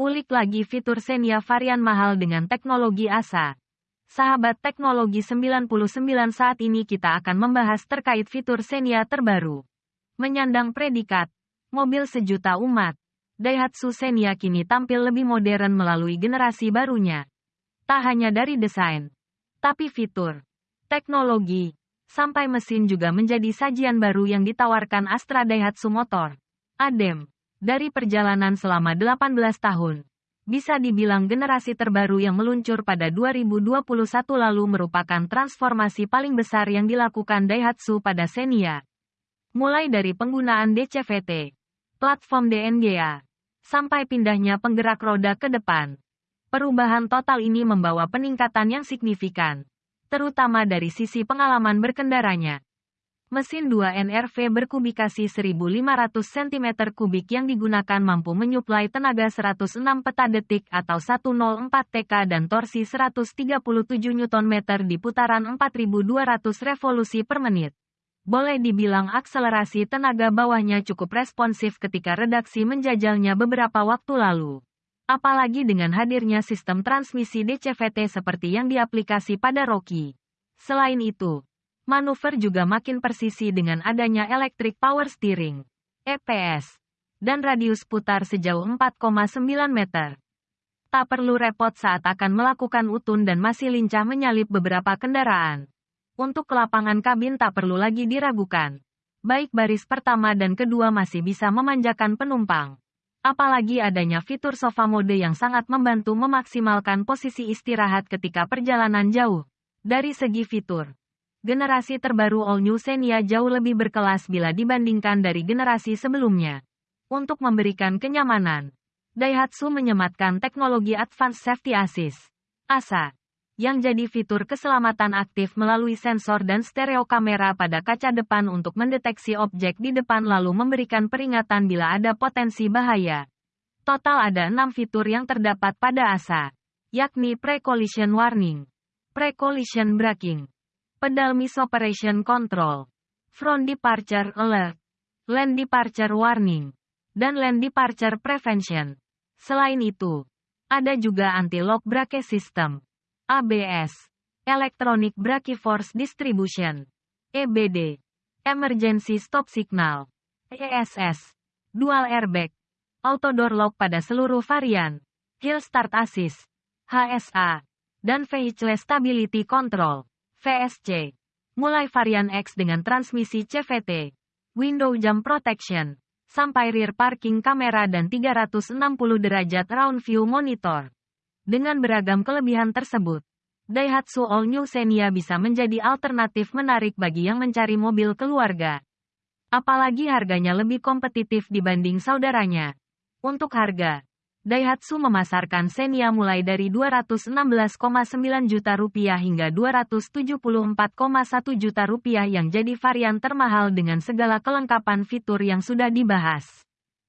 Ulik lagi fitur Xenia varian mahal dengan teknologi ASA. Sahabat teknologi 99 saat ini kita akan membahas terkait fitur Xenia terbaru. Menyandang predikat, mobil sejuta umat. Daihatsu Xenia kini tampil lebih modern melalui generasi barunya. Tak hanya dari desain, tapi fitur, teknologi, sampai mesin juga menjadi sajian baru yang ditawarkan Astra Daihatsu Motor. ADEM dari perjalanan selama 18 tahun. Bisa dibilang generasi terbaru yang meluncur pada 2021 lalu merupakan transformasi paling besar yang dilakukan Daihatsu pada Xenia. Mulai dari penggunaan DCVT, platform DNGA, sampai pindahnya penggerak roda ke depan. Perubahan total ini membawa peningkatan yang signifikan, terutama dari sisi pengalaman berkendaranya. Mesin 2 NRV berkubikasi 1500 cm3 yang digunakan mampu menyuplai tenaga 106 peta detik atau 104 TK dan torsi 137 Nm di putaran 4200 revolusi per menit. Boleh dibilang akselerasi tenaga bawahnya cukup responsif ketika redaksi menjajalnya beberapa waktu lalu. Apalagi dengan hadirnya sistem transmisi DCVT seperti yang diaplikasi pada Rocky. Selain itu, Manuver juga makin persisi dengan adanya Electric Power Steering, EPS, dan radius putar sejauh 4,9 meter. Tak perlu repot saat akan melakukan utun dan masih lincah menyalip beberapa kendaraan. Untuk kelapangan kabin tak perlu lagi diragukan. Baik baris pertama dan kedua masih bisa memanjakan penumpang. Apalagi adanya fitur sofa mode yang sangat membantu memaksimalkan posisi istirahat ketika perjalanan jauh. Dari segi fitur, generasi terbaru All New Xenia jauh lebih berkelas bila dibandingkan dari generasi sebelumnya. Untuk memberikan kenyamanan, Daihatsu menyematkan teknologi Advanced Safety Assist, ASA, yang jadi fitur keselamatan aktif melalui sensor dan stereo kamera pada kaca depan untuk mendeteksi objek di depan lalu memberikan peringatan bila ada potensi bahaya. Total ada enam fitur yang terdapat pada ASA, yakni Pre-Collision Warning, Pre-Collision Braking, Pedal Miss Operation Control, Front Departure Alert, Land Departure Warning, dan Land Departure Prevention. Selain itu, ada juga Anti-Lock Brake System, ABS, Electronic Brake Force Distribution, EBD, Emergency Stop Signal, ESS, Dual Airbag, Auto Door Lock pada seluruh varian, Hill Start Assist, HSA, dan Vehicle Stability Control. VSC. Mulai varian X dengan transmisi CVT, window jump protection, sampai rear parking kamera dan 360 derajat round view monitor. Dengan beragam kelebihan tersebut, Daihatsu All New Xenia bisa menjadi alternatif menarik bagi yang mencari mobil keluarga. Apalagi harganya lebih kompetitif dibanding saudaranya. Untuk harga, Daihatsu memasarkan Xenia mulai dari 216,9 juta rupiah hingga 274,1 juta rupiah yang jadi varian termahal dengan segala kelengkapan fitur yang sudah dibahas.